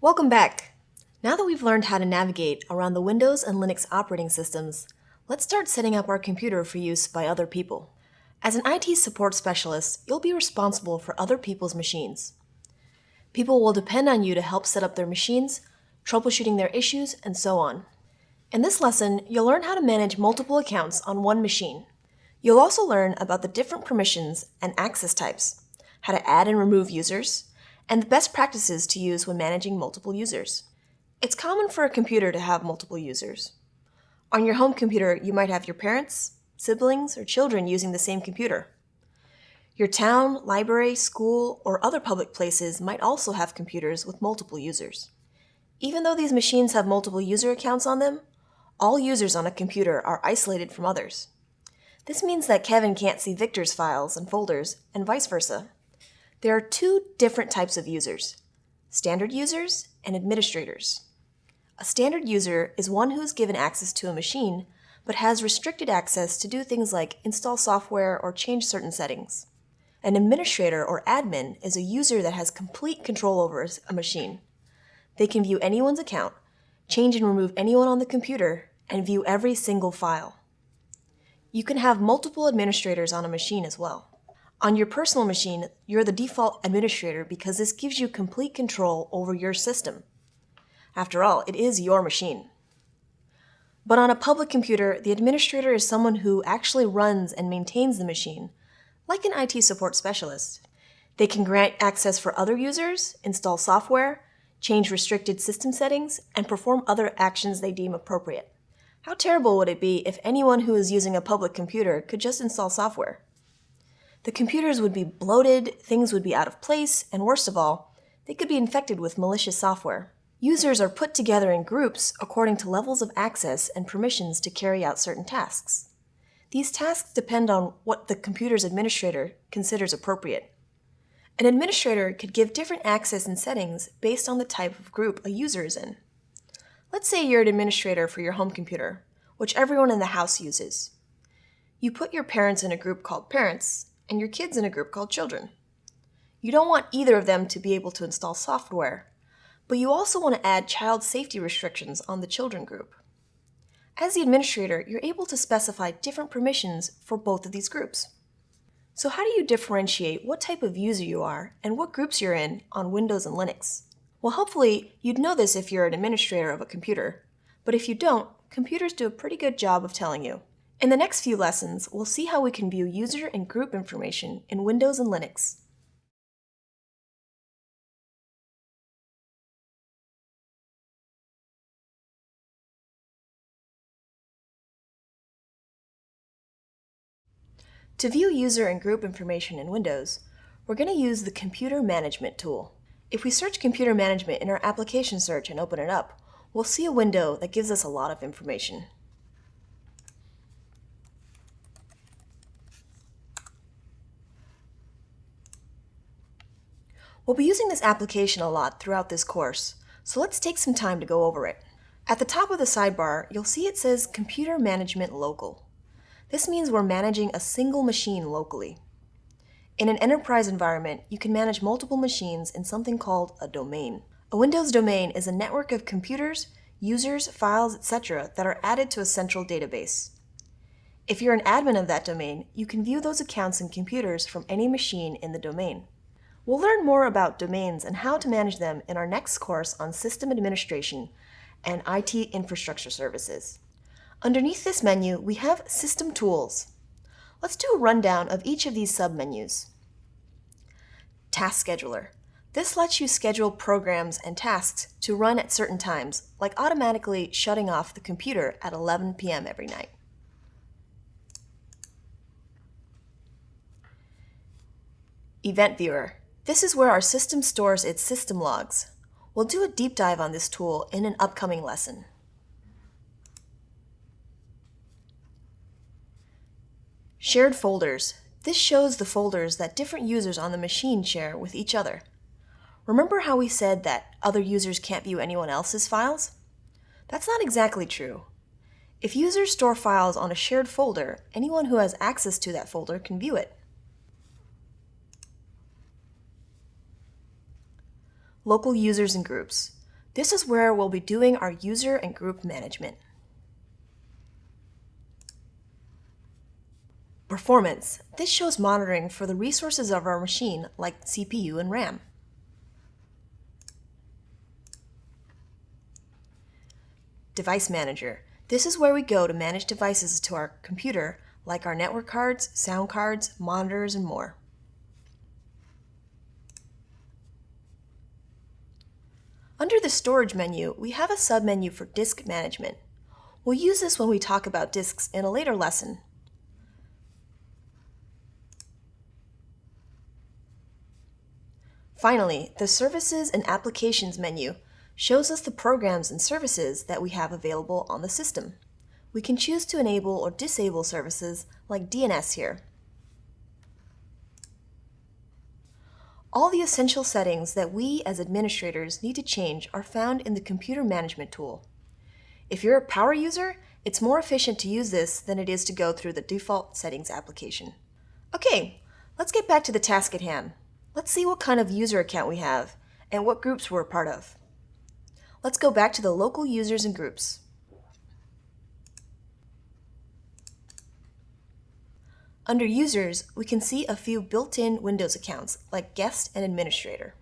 Welcome back! Now that we've learned how to navigate around the Windows and Linux operating systems, let's start setting up our computer for use by other people. As an IT support specialist, you'll be responsible for other people's machines. People will depend on you to help set up their machines, troubleshooting their issues, and so on. In this lesson, you'll learn how to manage multiple accounts on one machine. You'll also learn about the different permissions and access types, how to add and remove users, and the best practices to use when managing multiple users. It's common for a computer to have multiple users. On your home computer, you might have your parents, siblings, or children using the same computer. Your town, library, school, or other public places might also have computers with multiple users. Even though these machines have multiple user accounts on them, all users on a computer are isolated from others. This means that Kevin can't see Victor's files and folders, and vice versa. There are two different types of users, standard users and administrators. A standard user is one who is given access to a machine, but has restricted access to do things like install software or change certain settings. An administrator or admin is a user that has complete control over a machine. They can view anyone's account, change and remove anyone on the computer, and view every single file. You can have multiple administrators on a machine as well. On your personal machine, you're the default administrator because this gives you complete control over your system. After all, it is your machine. But on a public computer, the administrator is someone who actually runs and maintains the machine, like an IT support specialist. They can grant access for other users, install software, change restricted system settings, and perform other actions they deem appropriate. How terrible would it be if anyone who is using a public computer could just install software? The computers would be bloated, things would be out of place, and worst of all, they could be infected with malicious software. Users are put together in groups according to levels of access and permissions to carry out certain tasks. These tasks depend on what the computer's administrator considers appropriate. An administrator could give different access and settings based on the type of group a user is in. Let's say you're an administrator for your home computer, which everyone in the house uses. You put your parents in a group called Parents, and your kids in a group called children. You don't want either of them to be able to install software, but you also want to add child safety restrictions on the children group. As the administrator, you're able to specify different permissions for both of these groups. So how do you differentiate what type of user you are and what groups you're in on Windows and Linux? Well, hopefully you'd know this if you're an administrator of a computer, but if you don't, computers do a pretty good job of telling you. In the next few lessons, we'll see how we can view user and group information in Windows and Linux. To view user and group information in Windows, we're going to use the Computer Management tool. If we search Computer Management in our application search and open it up, we'll see a window that gives us a lot of information. We'll be using this application a lot throughout this course, so let's take some time to go over it. At the top of the sidebar, you'll see it says Computer Management Local. This means we're managing a single machine locally. In an enterprise environment, you can manage multiple machines in something called a domain. A Windows domain is a network of computers, users, files, etc. that are added to a central database. If you're an admin of that domain, you can view those accounts and computers from any machine in the domain. We'll learn more about domains and how to manage them in our next course on System Administration and IT Infrastructure Services. Underneath this menu, we have System Tools. Let's do a rundown of each of these submenus. Task Scheduler. This lets you schedule programs and tasks to run at certain times, like automatically shutting off the computer at 11 p.m. every night. Event Viewer. This is where our system stores its system logs. We'll do a deep dive on this tool in an upcoming lesson. Shared folders. This shows the folders that different users on the machine share with each other. Remember how we said that other users can't view anyone else's files? That's not exactly true. If users store files on a shared folder, anyone who has access to that folder can view it. Local users and groups. This is where we'll be doing our user and group management. Performance. This shows monitoring for the resources of our machine like CPU and RAM. Device Manager. This is where we go to manage devices to our computer like our network cards, sound cards, monitors, and more. Under the Storage menu, we have a submenu for Disk Management. We'll use this when we talk about disks in a later lesson. Finally, the Services and Applications menu shows us the programs and services that we have available on the system. We can choose to enable or disable services like DNS here. All the essential settings that we as administrators need to change are found in the Computer Management tool. If you're a power user, it's more efficient to use this than it is to go through the default settings application. Okay, let's get back to the task at hand. Let's see what kind of user account we have and what groups we're a part of. Let's go back to the local users and groups. Under Users, we can see a few built-in Windows accounts, like Guest and Administrator.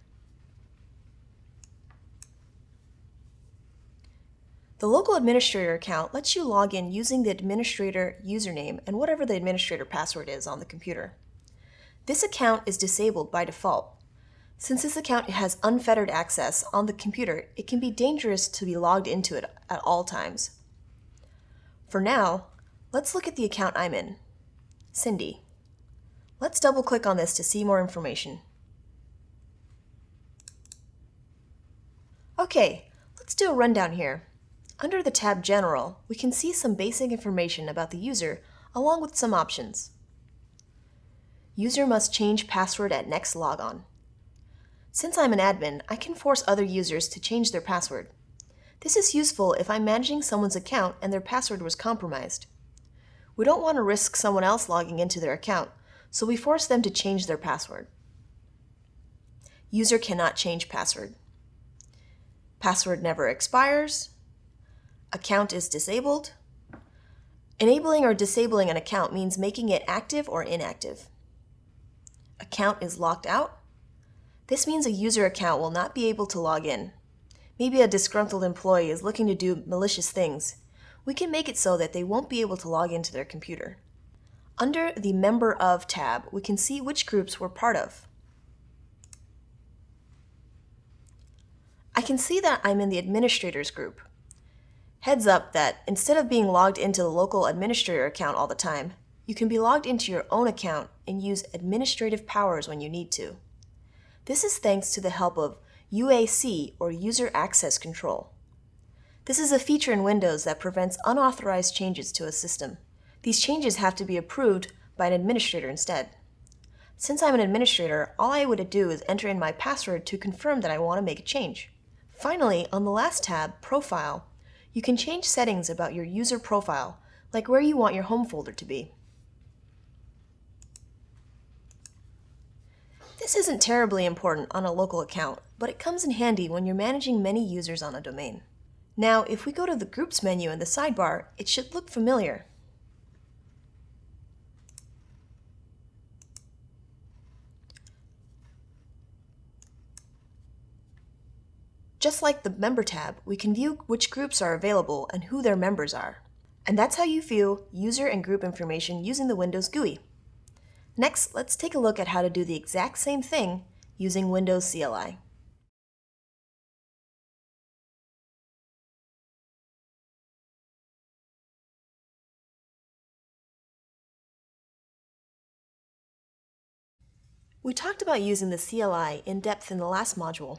The local administrator account lets you log in using the administrator username and whatever the administrator password is on the computer. This account is disabled by default. Since this account has unfettered access on the computer, it can be dangerous to be logged into it at all times. For now, let's look at the account I'm in. Cindy. Let's double click on this to see more information. Okay, let's do a rundown here. Under the tab General, we can see some basic information about the user along with some options. User must change password at next logon. Since I'm an admin, I can force other users to change their password. This is useful if I'm managing someone's account and their password was compromised. We don't want to risk someone else logging into their account, so we force them to change their password. User cannot change password. Password never expires. Account is disabled. Enabling or disabling an account means making it active or inactive. Account is locked out. This means a user account will not be able to log in. Maybe a disgruntled employee is looking to do malicious things we can make it so that they won't be able to log into their computer. Under the Member Of tab, we can see which groups we're part of. I can see that I'm in the Administrators group. Heads up that instead of being logged into the local administrator account all the time, you can be logged into your own account and use administrative powers when you need to. This is thanks to the help of UAC, or User Access Control. This is a feature in Windows that prevents unauthorized changes to a system. These changes have to be approved by an administrator instead. Since I'm an administrator, all I would do is enter in my password to confirm that I want to make a change. Finally, on the last tab, Profile, you can change settings about your user profile, like where you want your home folder to be. This isn't terribly important on a local account, but it comes in handy when you're managing many users on a domain. Now, if we go to the Groups menu in the sidebar, it should look familiar. Just like the Member tab, we can view which groups are available and who their members are. And that's how you view user and group information using the Windows GUI. Next, let's take a look at how to do the exact same thing using Windows CLI. We talked about using the CLI in depth in the last module.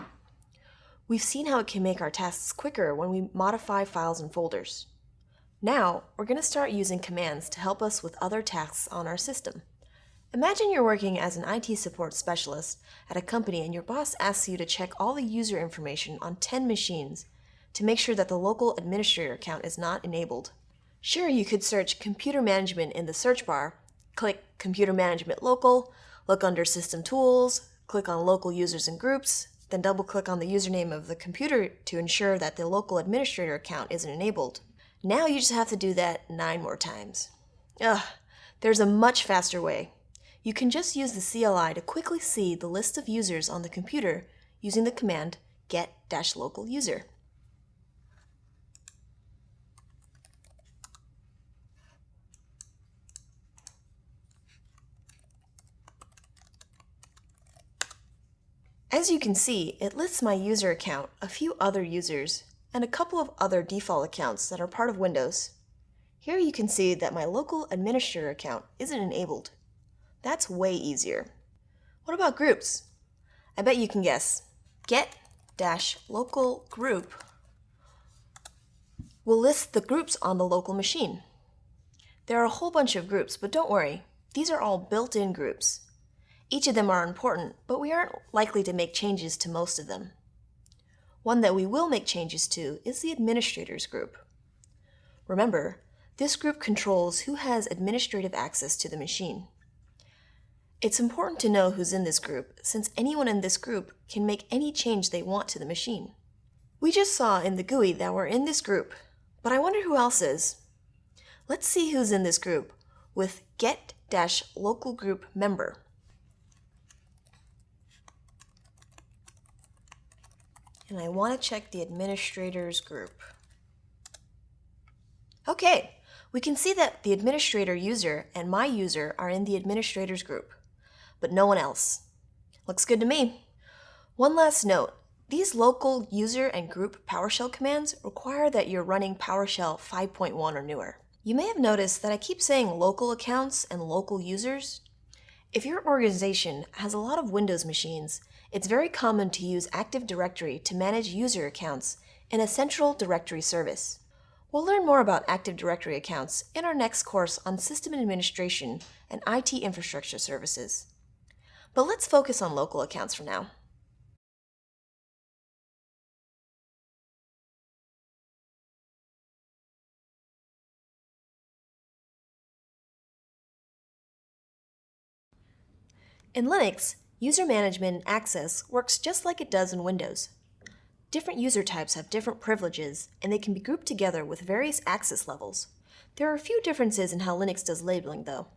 We've seen how it can make our tasks quicker when we modify files and folders. Now, we're going to start using commands to help us with other tasks on our system. Imagine you're working as an IT support specialist at a company and your boss asks you to check all the user information on 10 machines to make sure that the local administrator account is not enabled. Sure, you could search Computer Management in the search bar, click Computer Management Local, Look under System Tools, click on Local Users and Groups, then double-click on the username of the computer to ensure that the local administrator account isn't enabled. Now you just have to do that nine more times. Ugh, there's a much faster way. You can just use the CLI to quickly see the list of users on the computer using the command get-local user. As you can see, it lists my user account, a few other users, and a couple of other default accounts that are part of Windows. Here you can see that my local administrator account isn't enabled. That's way easier. What about groups? I bet you can guess. Get-local group will list the groups on the local machine. There are a whole bunch of groups, but don't worry, these are all built-in groups. Each of them are important, but we aren't likely to make changes to most of them. One that we will make changes to is the administrators group. Remember, this group controls who has administrative access to the machine. It's important to know who's in this group, since anyone in this group can make any change they want to the machine. We just saw in the GUI that we're in this group, but I wonder who else is. Let's see who's in this group with get-local group member. And I want to check the administrators group. Okay, we can see that the administrator user and my user are in the administrators group, but no one else. Looks good to me. One last note, these local user and group PowerShell commands require that you're running PowerShell 5.1 or newer. You may have noticed that I keep saying local accounts and local users. If your organization has a lot of Windows machines, it's very common to use Active Directory to manage user accounts in a central directory service. We'll learn more about Active Directory accounts in our next course on System Administration and IT Infrastructure Services. But let's focus on local accounts for now. In Linux, User management and access works just like it does in Windows. Different user types have different privileges, and they can be grouped together with various access levels. There are a few differences in how Linux does labeling, though.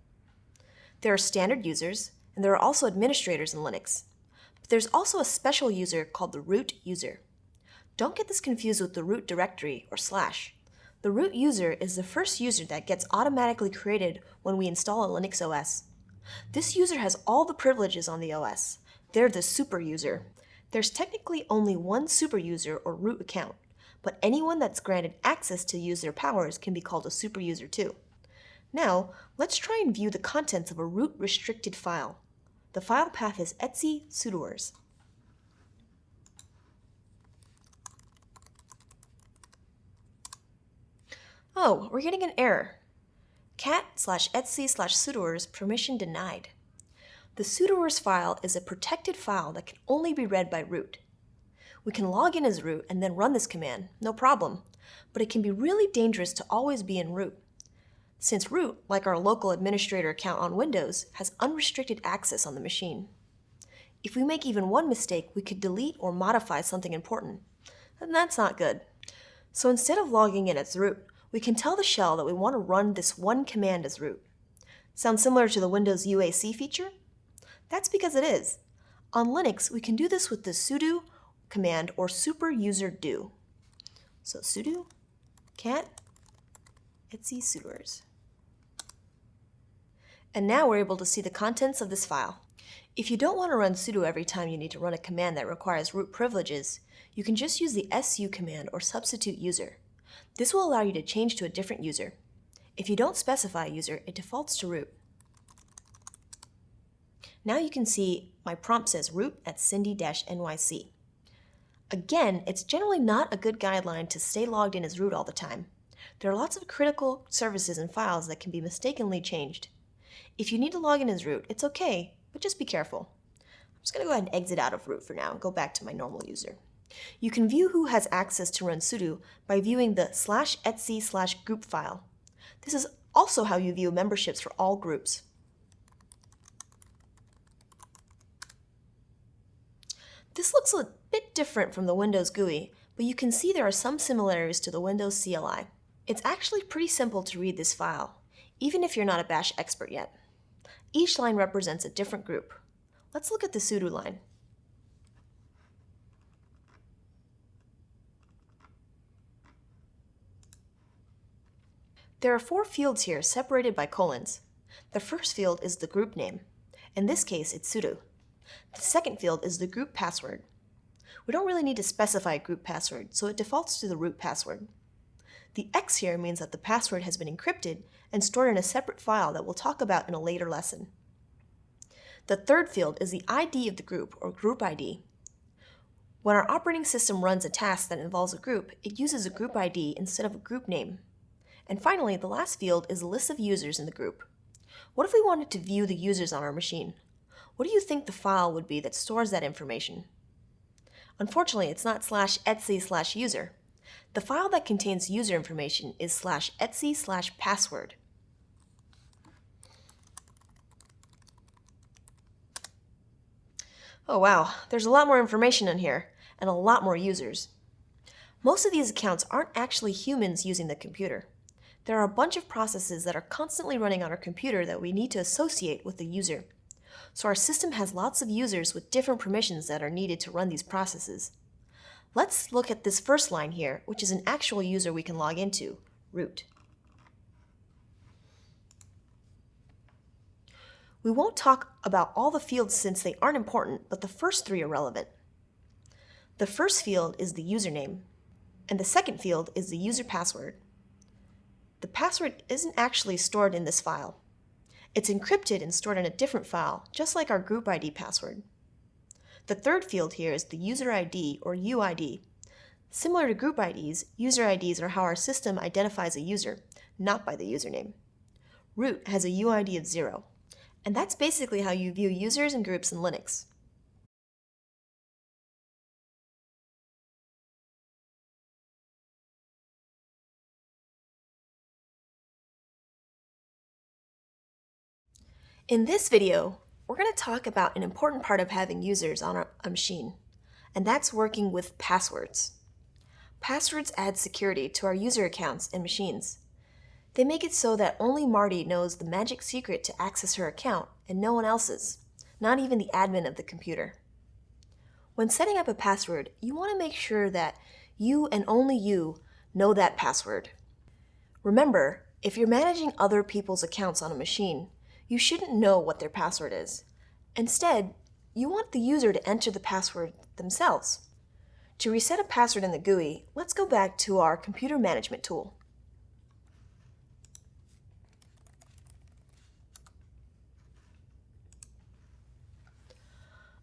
There are standard users, and there are also administrators in Linux. But there's also a special user called the root user. Don't get this confused with the root directory, or slash. The root user is the first user that gets automatically created when we install a Linux OS. This user has all the privileges on the OS. They're the super user. There's technically only one super user or root account, but anyone that's granted access to use their powers can be called a super user too. Now, let's try and view the contents of a root restricted file. The file path is etc sudoers. Oh, we're getting an error cat slash etc slash sudoers permission denied. The sudoers file is a protected file that can only be read by root. We can log in as root and then run this command, no problem, but it can be really dangerous to always be in root. Since root, like our local administrator account on Windows, has unrestricted access on the machine. If we make even one mistake, we could delete or modify something important, and that's not good. So instead of logging in as root, we can tell the shell that we want to run this one command as root. Sounds similar to the Windows UAC feature? That's because it is. On Linux, we can do this with the sudo command or super user do. So sudo cat etc sudoers. And now we're able to see the contents of this file. If you don't want to run sudo every time you need to run a command that requires root privileges, you can just use the su command or substitute user. This will allow you to change to a different user. If you don't specify a user, it defaults to root. Now you can see my prompt says root at cindy-nyc. Again, it's generally not a good guideline to stay logged in as root all the time. There are lots of critical services and files that can be mistakenly changed. If you need to log in as root, it's okay, but just be careful. I'm just going to go ahead and exit out of root for now and go back to my normal user. You can view who has access to run sudo by viewing the slash etc slash group file. This is also how you view memberships for all groups. This looks a bit different from the Windows GUI, but you can see there are some similarities to the Windows CLI. It's actually pretty simple to read this file, even if you're not a Bash expert yet. Each line represents a different group. Let's look at the sudo line. There are four fields here separated by colons. The first field is the group name. In this case, it's sudo. The second field is the group password. We don't really need to specify a group password, so it defaults to the root password. The X here means that the password has been encrypted and stored in a separate file that we'll talk about in a later lesson. The third field is the ID of the group, or group ID. When our operating system runs a task that involves a group, it uses a group ID instead of a group name. And finally, the last field is a list of users in the group. What if we wanted to view the users on our machine? What do you think the file would be that stores that information? Unfortunately, it's not slash etc slash user. The file that contains user information is slash etc slash password. Oh wow, there's a lot more information in here, and a lot more users. Most of these accounts aren't actually humans using the computer. There are a bunch of processes that are constantly running on our computer that we need to associate with the user. So our system has lots of users with different permissions that are needed to run these processes. Let's look at this first line here, which is an actual user we can log into, root. We won't talk about all the fields since they aren't important, but the first three are relevant. The first field is the username, and the second field is the user password the password isn't actually stored in this file. It's encrypted and stored in a different file, just like our group ID password. The third field here is the user ID or UID. Similar to group IDs, user IDs are how our system identifies a user, not by the username. Root has a UID of zero, and that's basically how you view users and groups in Linux. In this video, we're going to talk about an important part of having users on a machine, and that's working with passwords. Passwords add security to our user accounts and machines. They make it so that only Marty knows the magic secret to access her account and no one else's, not even the admin of the computer. When setting up a password, you want to make sure that you and only you know that password. Remember, if you're managing other people's accounts on a machine, you shouldn't know what their password is. Instead, you want the user to enter the password themselves. To reset a password in the GUI, let's go back to our computer management tool.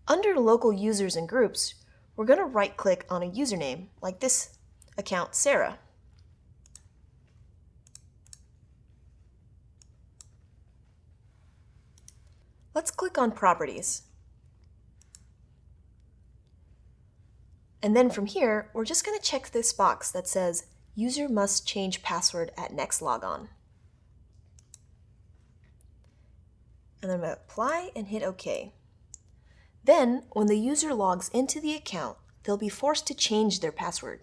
Under local users and groups, we're going to right-click on a username, like this account, Sarah. Let's click on Properties. And then from here, we're just going to check this box that says User must change password at next logon. And I'm going to apply and hit OK. Then, when the user logs into the account, they'll be forced to change their password.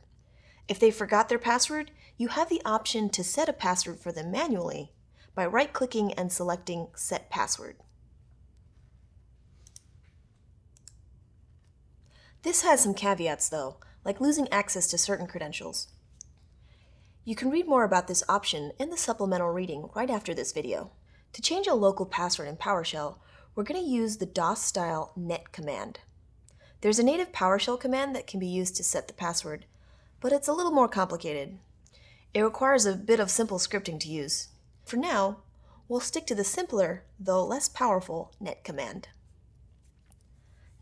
If they forgot their password, you have the option to set a password for them manually by right-clicking and selecting Set Password. This has some caveats though, like losing access to certain credentials. You can read more about this option in the supplemental reading right after this video. To change a local password in PowerShell, we're going to use the DOS-style net command. There's a native PowerShell command that can be used to set the password, but it's a little more complicated. It requires a bit of simple scripting to use. For now, we'll stick to the simpler, though less powerful, net command.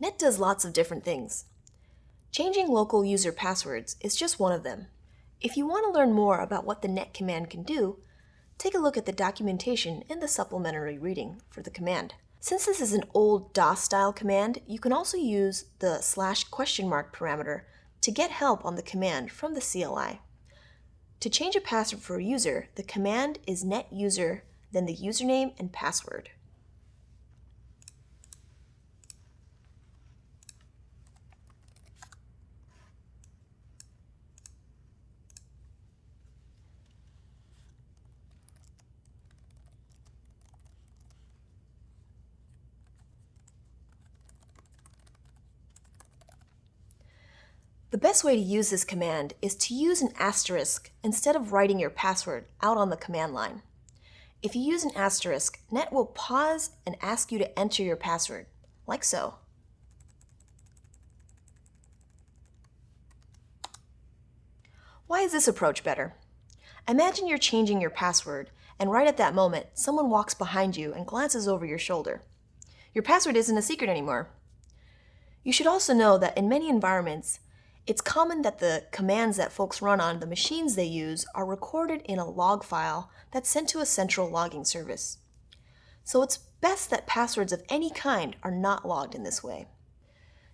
Net does lots of different things. Changing local user passwords is just one of them. If you want to learn more about what the net command can do, take a look at the documentation in the supplementary reading for the command. Since this is an old DOS-style command, you can also use the slash question mark parameter to get help on the command from the CLI. To change a password for a user, the command is net user, then the username and password. The best way to use this command is to use an asterisk instead of writing your password out on the command line. If you use an asterisk, Net will pause and ask you to enter your password, like so. Why is this approach better? Imagine you're changing your password, and right at that moment, someone walks behind you and glances over your shoulder. Your password isn't a secret anymore. You should also know that in many environments, it's common that the commands that folks run on the machines they use are recorded in a log file that's sent to a central logging service. So it's best that passwords of any kind are not logged in this way.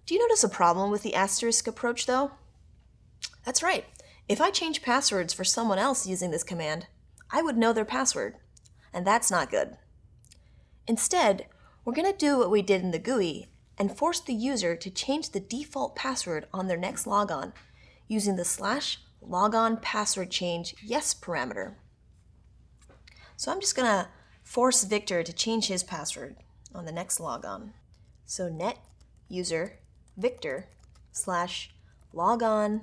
Do you notice a problem with the asterisk approach though? That's right. If I change passwords for someone else using this command, I would know their password, and that's not good. Instead, we're going to do what we did in the GUI and force the user to change the default password on their next logon using the slash logon password change yes parameter. So I'm just going to force Victor to change his password on the next logon. So net user Victor slash logon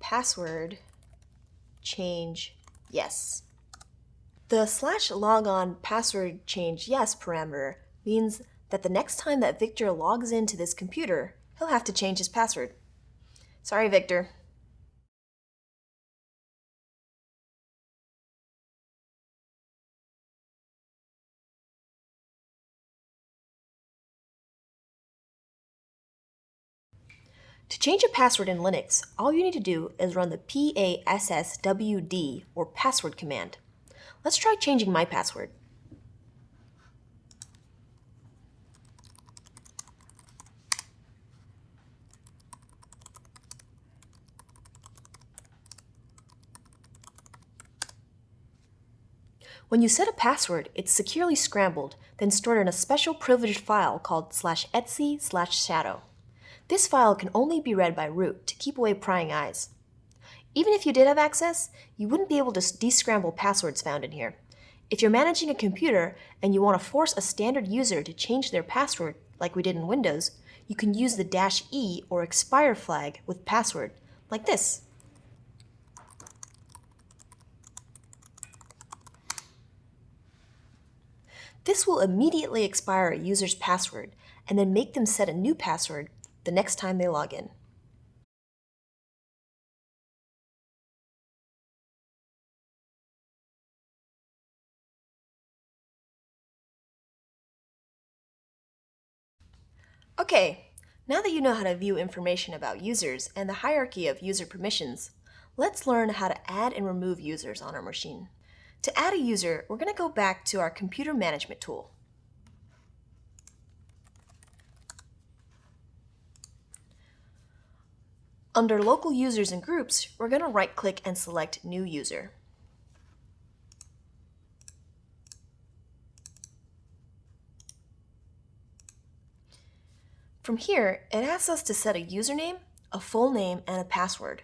password change yes. The slash logon password change yes parameter means that the next time that Victor logs into this computer, he'll have to change his password. Sorry, Victor. To change a password in Linux, all you need to do is run the passwd or password command. Let's try changing my password. When you set a password, it's securely scrambled, then stored in a special privileged file called slash etc slash shadow. This file can only be read by root to keep away prying eyes. Even if you did have access, you wouldn't be able to descramble passwords found in here. If you're managing a computer and you want to force a standard user to change their password, like we did in Windows, you can use the dash E or expire flag with password, like this. This will immediately expire a user's password and then make them set a new password the next time they log in. Okay, now that you know how to view information about users and the hierarchy of user permissions, let's learn how to add and remove users on our machine. To add a user, we're going to go back to our computer management tool. Under local users and groups, we're going to right click and select new user. From here, it asks us to set a username, a full name, and a password.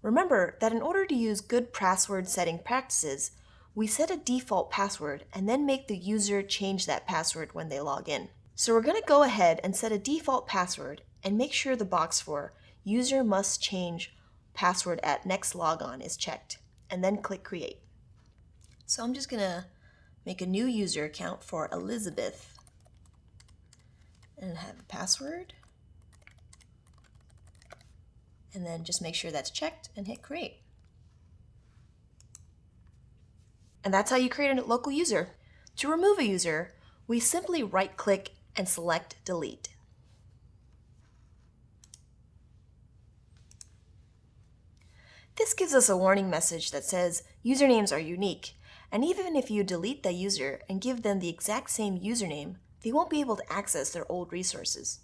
Remember that in order to use good password setting practices, we set a default password and then make the user change that password when they log in. So we're going to go ahead and set a default password and make sure the box for user must change password at next logon is checked and then click create. So I'm just going to make a new user account for Elizabeth and have a password and then just make sure that's checked and hit create. And that's how you create a local user. To remove a user, we simply right-click and select Delete. This gives us a warning message that says usernames are unique, and even if you delete the user and give them the exact same username, they won't be able to access their old resources.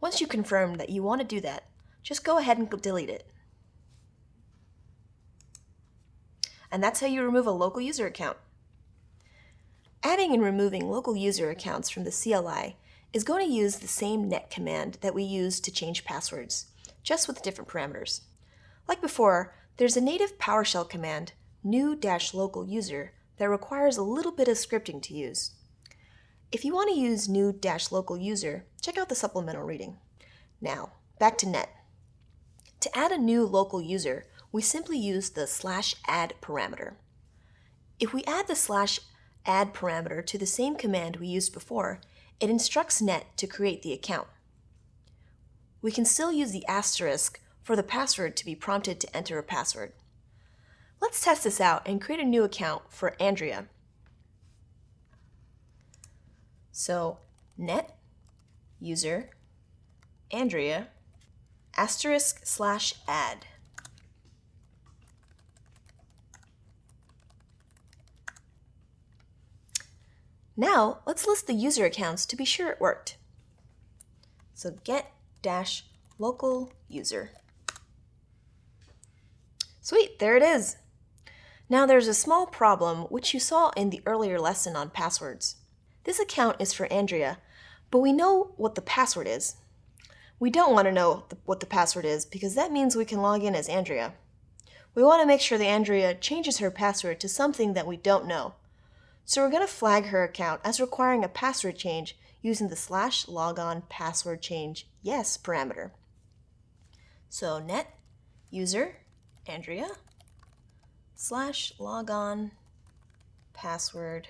Once you confirm that you want to do that, just go ahead and delete it. And that's how you remove a local user account. Adding and removing local user accounts from the CLI is going to use the same net command that we use to change passwords, just with different parameters. Like before, there's a native PowerShell command, new-local user, that requires a little bit of scripting to use. If you want to use new-local user, check out the supplemental reading. Now, back to net. To add a new local user, we simply use the slash add parameter. If we add the slash add parameter to the same command we used before, it instructs net to create the account. We can still use the asterisk for the password to be prompted to enter a password. Let's test this out and create a new account for Andrea. So net user Andrea asterisk slash add. Now, let's list the user accounts to be sure it worked. So get dash local user. Sweet, there it is. Now there's a small problem which you saw in the earlier lesson on passwords. This account is for Andrea, but we know what the password is. We don't want to know what the password is because that means we can log in as Andrea. We want to make sure that Andrea changes her password to something that we don't know. So we're going to flag her account as requiring a password change using the slash logon password change yes parameter. So net user Andrea slash logon password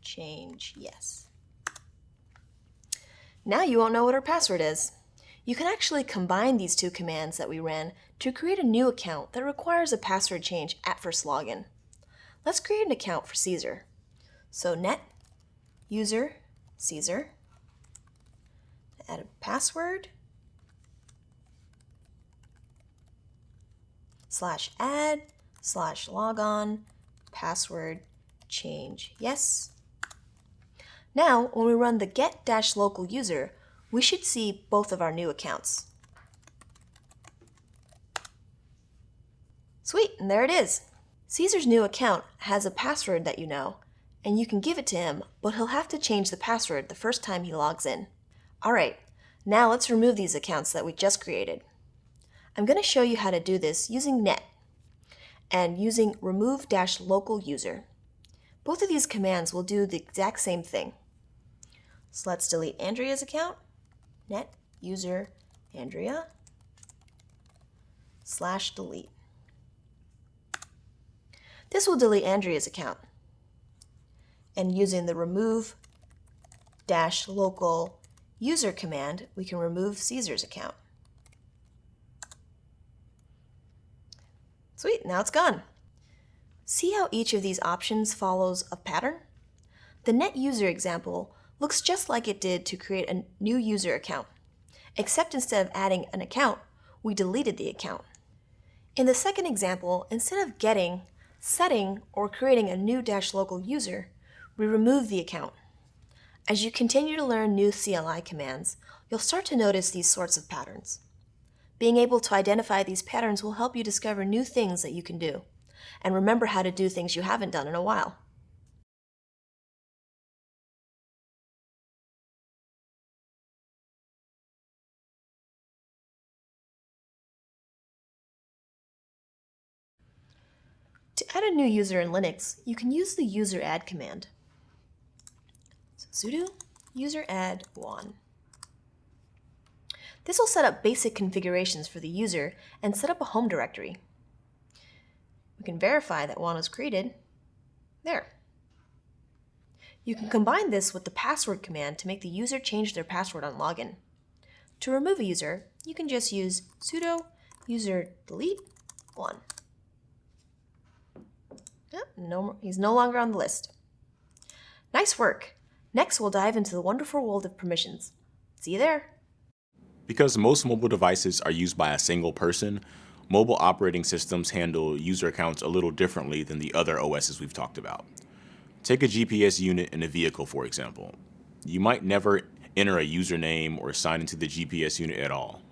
change yes. Now you won't know what her password is. You can actually combine these two commands that we ran to create a new account that requires a password change at first login. Let's create an account for Caesar. So net user Caesar, add a password, slash add, slash logon, password, change yes. Now, when we run the get dash local user, we should see both of our new accounts. Sweet, and there it is. Caesar's new account has a password that you know, and you can give it to him, but he'll have to change the password the first time he logs in. Alright, now let's remove these accounts that we just created. I'm going to show you how to do this using net and using remove-local user. Both of these commands will do the exact same thing. So let's delete Andrea's account net user Andrea slash delete. This will delete Andrea's account. And using the remove dash local user command, we can remove Caesar's account. Sweet, now it's gone. See how each of these options follows a pattern? The net user example looks just like it did to create a new user account, except instead of adding an account, we deleted the account. In the second example, instead of getting, setting, or creating a new dash local user, we remove the account. As you continue to learn new CLI commands, you'll start to notice these sorts of patterns. Being able to identify these patterns will help you discover new things that you can do, and remember how to do things you haven't done in a while. To add a new user in Linux, you can use the user add command. Sudo user add Juan. This will set up basic configurations for the user and set up a home directory. We can verify that Juan was created. There. You can combine this with the password command to make the user change their password on login. To remove a user, you can just use sudo user delete Juan. Yep, no, he's no longer on the list. Nice work. Next, we'll dive into the wonderful world of permissions. See you there. Because most mobile devices are used by a single person, mobile operating systems handle user accounts a little differently than the other OSs we've talked about. Take a GPS unit in a vehicle, for example. You might never enter a username or sign into the GPS unit at all.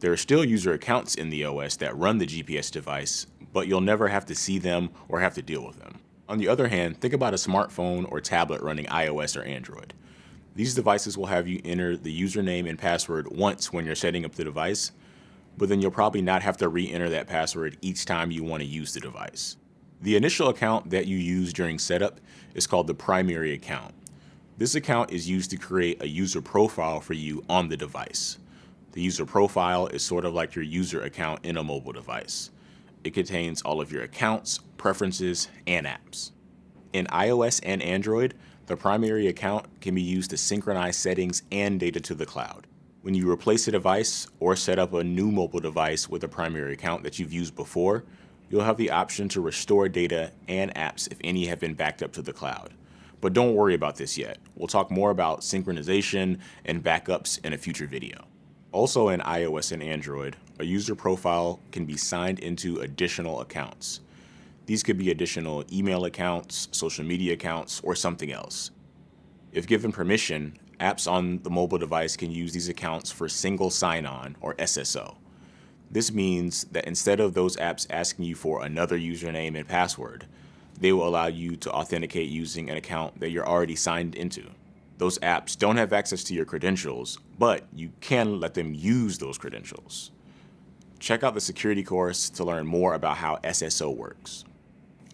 There are still user accounts in the OS that run the GPS device, but you'll never have to see them or have to deal with them. On the other hand, think about a smartphone or tablet running iOS or Android. These devices will have you enter the username and password once when you're setting up the device, but then you'll probably not have to re-enter that password each time you want to use the device. The initial account that you use during setup is called the primary account. This account is used to create a user profile for you on the device. The user profile is sort of like your user account in a mobile device. It contains all of your accounts, preferences, and apps. In iOS and Android, the primary account can be used to synchronize settings and data to the cloud. When you replace a device or set up a new mobile device with a primary account that you've used before, you'll have the option to restore data and apps if any have been backed up to the cloud. But don't worry about this yet. We'll talk more about synchronization and backups in a future video. Also in iOS and Android, a user profile can be signed into additional accounts. These could be additional email accounts, social media accounts, or something else. If given permission, apps on the mobile device can use these accounts for single sign-on, or SSO. This means that instead of those apps asking you for another username and password, they will allow you to authenticate using an account that you're already signed into. Those apps don't have access to your credentials, but you can let them use those credentials. Check out the security course to learn more about how SSO works.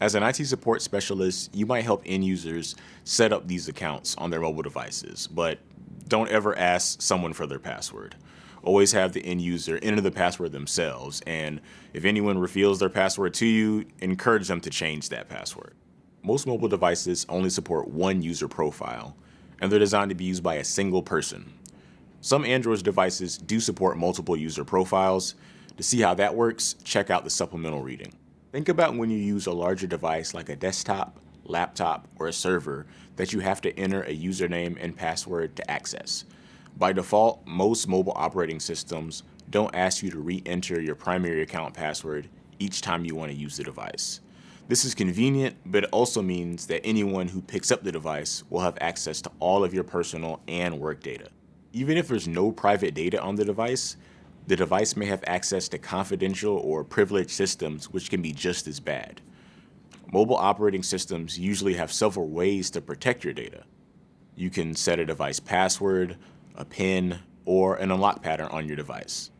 As an IT support specialist, you might help end users set up these accounts on their mobile devices, but don't ever ask someone for their password always have the end user enter the password themselves. And if anyone reveals their password to you, encourage them to change that password. Most mobile devices only support one user profile, and they're designed to be used by a single person. Some Android devices do support multiple user profiles. To see how that works, check out the supplemental reading. Think about when you use a larger device like a desktop, laptop, or a server that you have to enter a username and password to access. By default, most mobile operating systems don't ask you to re-enter your primary account password each time you want to use the device. This is convenient, but it also means that anyone who picks up the device will have access to all of your personal and work data. Even if there's no private data on the device, the device may have access to confidential or privileged systems which can be just as bad. Mobile operating systems usually have several ways to protect your data. You can set a device password, a PIN, or an unlock pattern on your device.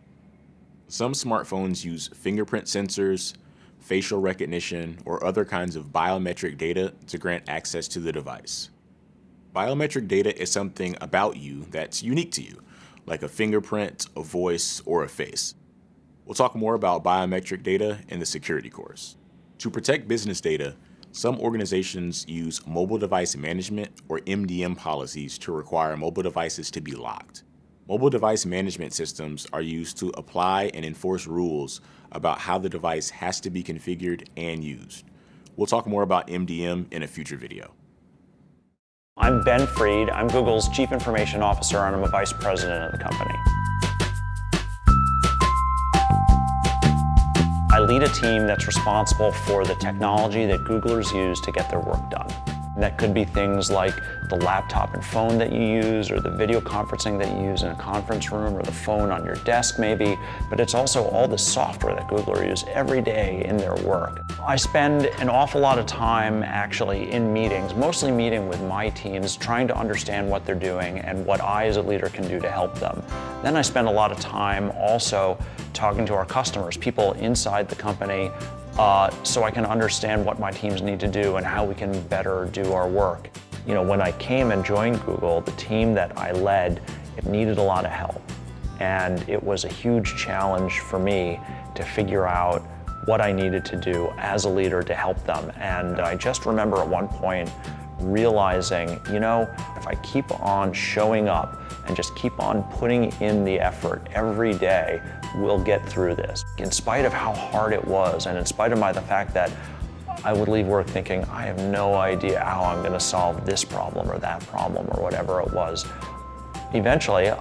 Some smartphones use fingerprint sensors, facial recognition, or other kinds of biometric data to grant access to the device. Biometric data is something about you that's unique to you, like a fingerprint, a voice, or a face. We'll talk more about biometric data in the security course. To protect business data, some organizations use mobile device management or MDM policies to require mobile devices to be locked. Mobile device management systems are used to apply and enforce rules about how the device has to be configured and used. We'll talk more about MDM in a future video. I'm Ben Fried. I'm Google's Chief Information Officer and I'm a Vice President of the company. I lead a team that's responsible for the technology that Googlers use to get their work done. And that could be things like the laptop and phone that you use or the video conferencing that you use in a conference room or the phone on your desk maybe, but it's also all the software that Googlers use every day in their work. I spend an awful lot of time actually in meetings, mostly meeting with my teams, trying to understand what they're doing and what I as a leader can do to help them. Then I spend a lot of time also talking to our customers, people inside the company uh, so I can understand what my teams need to do and how we can better do our work. You know, when I came and joined Google, the team that I led, it needed a lot of help. And it was a huge challenge for me to figure out what I needed to do as a leader to help them. And I just remember at one point realizing, you know, if I keep on showing up and just keep on putting in the effort every day, we'll get through this. In spite of how hard it was, and in spite of my, the fact that I would leave work thinking, I have no idea how I'm gonna solve this problem or that problem or whatever it was. Eventually,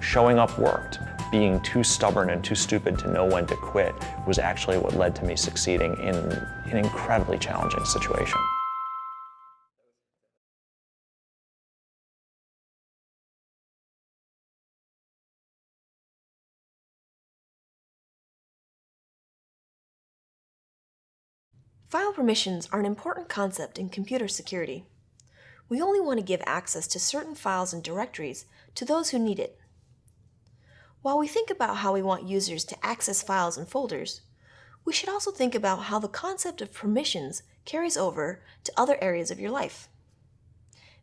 showing up worked. Being too stubborn and too stupid to know when to quit was actually what led to me succeeding in an incredibly challenging situation. File permissions are an important concept in computer security. We only want to give access to certain files and directories to those who need it. While we think about how we want users to access files and folders, we should also think about how the concept of permissions carries over to other areas of your life.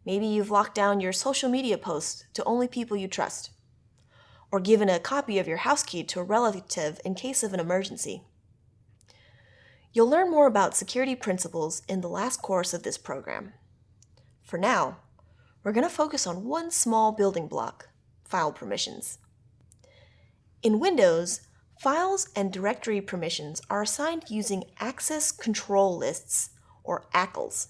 Maybe you've locked down your social media posts to only people you trust. or given a copy of your house key to a relative in case of an emergency. You'll learn more about security principles in the last course of this program. For now, we're going to focus on one small building block, file permissions. In Windows, files and directory permissions are assigned using Access Control Lists, or ACLs.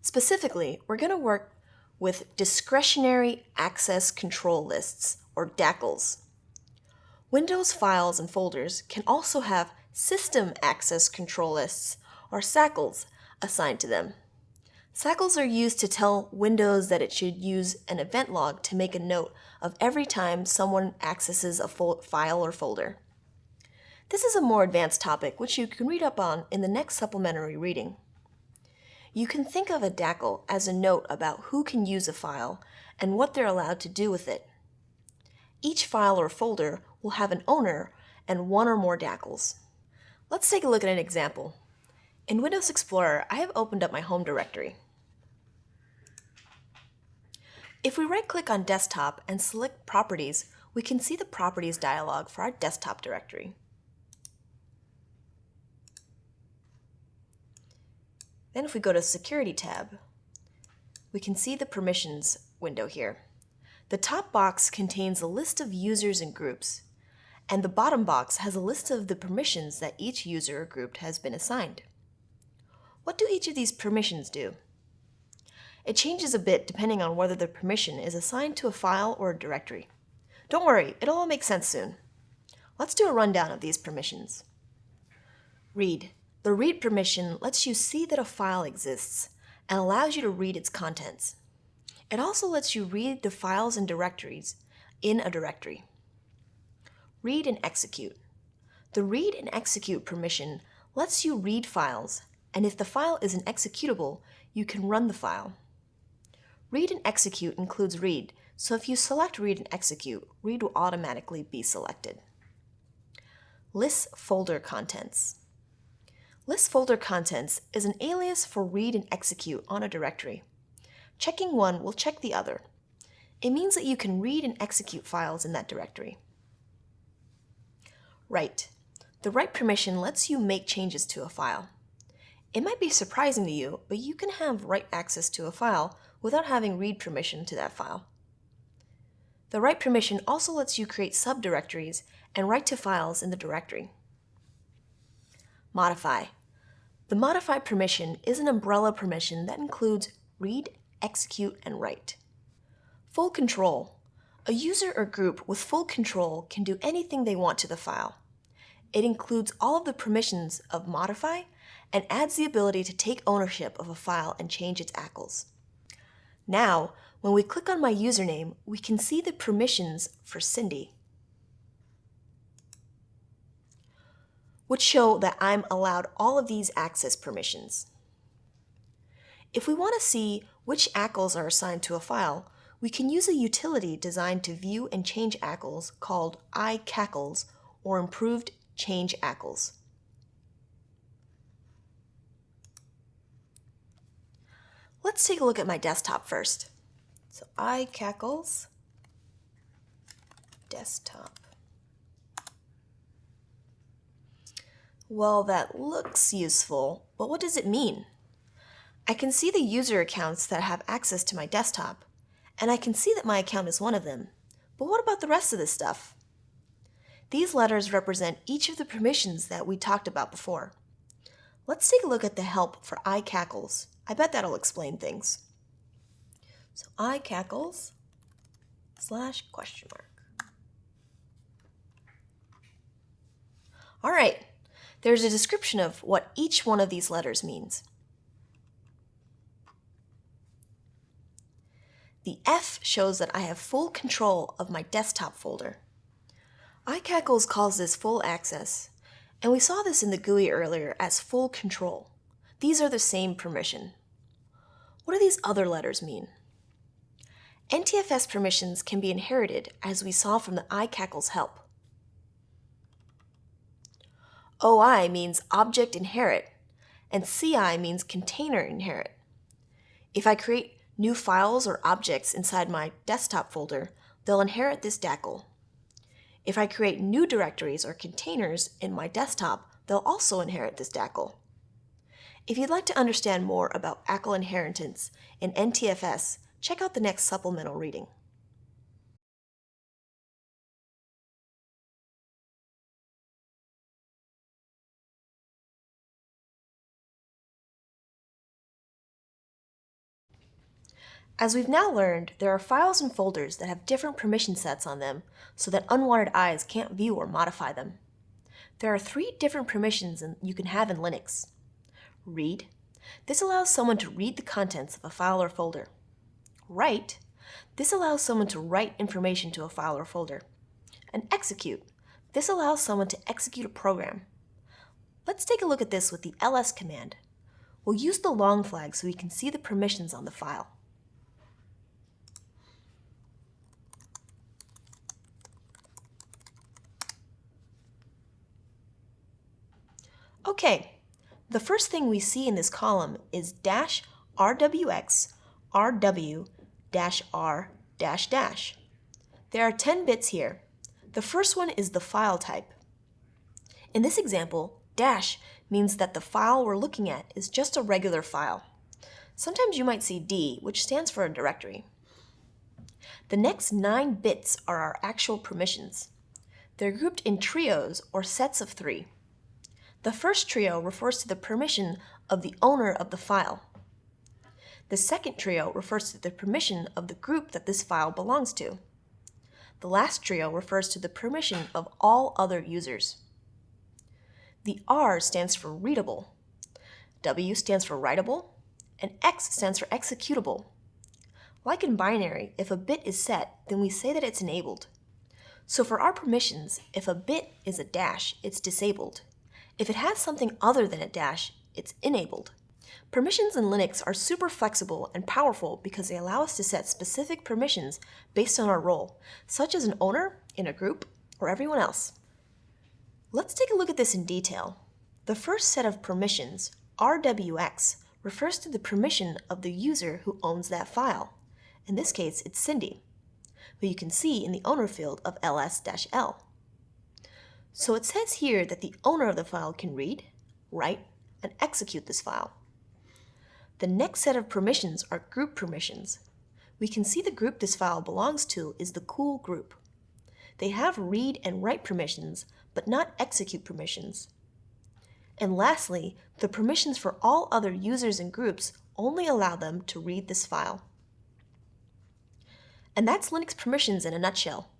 Specifically, we're going to work with Discretionary Access Control Lists, or DACLs. Windows files and folders can also have System Access Control Lists, or SACLs, assigned to them. SACLs are used to tell Windows that it should use an event log to make a note of every time someone accesses a file or folder. This is a more advanced topic which you can read up on in the next supplementary reading. You can think of a DACL as a note about who can use a file and what they're allowed to do with it. Each file or folder will have an owner and one or more DACLs. Let's take a look at an example. In Windows Explorer, I have opened up my home directory. If we right-click on Desktop and select Properties, we can see the Properties dialog for our desktop directory. Then if we go to Security tab, we can see the Permissions window here. The top box contains a list of users and groups, and the bottom box has a list of the permissions that each user or group has been assigned. What do each of these permissions do? It changes a bit depending on whether the permission is assigned to a file or a directory. Don't worry, it'll all make sense soon. Let's do a rundown of these permissions. Read. The read permission lets you see that a file exists and allows you to read its contents. It also lets you read the files and directories in a directory. Read and execute. The read and execute permission lets you read files, and if the file is an executable, you can run the file. Read and execute includes read, so if you select read and execute, read will automatically be selected. List folder contents. List folder contents is an alias for read and execute on a directory. Checking one will check the other. It means that you can read and execute files in that directory. Write. The write permission lets you make changes to a file. It might be surprising to you, but you can have write access to a file without having read permission to that file. The write permission also lets you create subdirectories and write to files in the directory. Modify. The modify permission is an umbrella permission that includes read, execute, and write. Full control. A user or group with full control can do anything they want to the file. It includes all of the permissions of modify and adds the ability to take ownership of a file and change its ACLs. Now, when we click on my username, we can see the permissions for Cindy, which show that I'm allowed all of these access permissions. If we want to see which ACLs are assigned to a file, we can use a utility designed to view and change ACLs called iCACLs or Improved Change ACLs. Let's take a look at my desktop first. So iCACLs, desktop. Well, that looks useful, but what does it mean? I can see the user accounts that have access to my desktop, and I can see that my account is one of them. But what about the rest of this stuff? These letters represent each of the permissions that we talked about before. Let's take a look at the help for iCACLs. I bet that'll explain things. So iCACLs slash question mark. All right, there's a description of what each one of these letters means. The F shows that I have full control of my desktop folder. iCACLs calls this full access, and we saw this in the GUI earlier as full control. These are the same permission. What do these other letters mean? NTFS permissions can be inherited as we saw from the iCACLs help. OI means object inherit, and CI means container inherit. If I create new files or objects inside my desktop folder, they'll inherit this DACL. If I create new directories or containers in my desktop, they'll also inherit this DACL. If you'd like to understand more about ACL inheritance in NTFS, check out the next supplemental reading. As we've now learned, there are files and folders that have different permission sets on them so that unwanted eyes can't view or modify them. There are three different permissions you can have in Linux. Read. This allows someone to read the contents of a file or folder. Write. This allows someone to write information to a file or folder. And execute. This allows someone to execute a program. Let's take a look at this with the ls command. We'll use the long flag so we can see the permissions on the file. Okay, the first thing we see in this column is dash rwx rw dash r dash dash. There are 10 bits here. The first one is the file type. In this example, dash means that the file we're looking at is just a regular file. Sometimes you might see D, which stands for a directory. The next nine bits are our actual permissions. They're grouped in trios or sets of three. The first trio refers to the permission of the owner of the file. The second trio refers to the permission of the group that this file belongs to. The last trio refers to the permission of all other users. The R stands for readable, W stands for writable, and X stands for executable. Like in binary, if a bit is set, then we say that it's enabled. So for our permissions, if a bit is a dash, it's disabled. If it has something other than a dash, it's enabled. Permissions in Linux are super flexible and powerful because they allow us to set specific permissions based on our role, such as an owner, in a group, or everyone else. Let's take a look at this in detail. The first set of permissions, RWX, refers to the permission of the user who owns that file. In this case, it's Cindy, who you can see in the owner field of ls-l. So it says here that the owner of the file can read, write, and execute this file. The next set of permissions are group permissions. We can see the group this file belongs to is the cool group. They have read and write permissions, but not execute permissions. And lastly, the permissions for all other users and groups only allow them to read this file. And that's Linux permissions in a nutshell.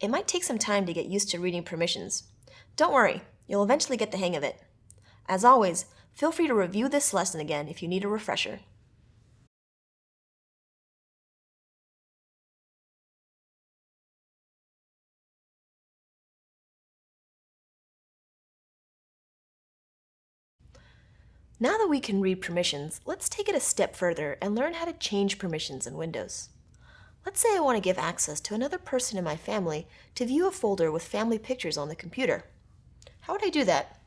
It might take some time to get used to reading permissions. Don't worry, you'll eventually get the hang of it. As always, feel free to review this lesson again if you need a refresher. Now that we can read permissions, let's take it a step further and learn how to change permissions in Windows. Let's say I want to give access to another person in my family to view a folder with family pictures on the computer. How would I do that?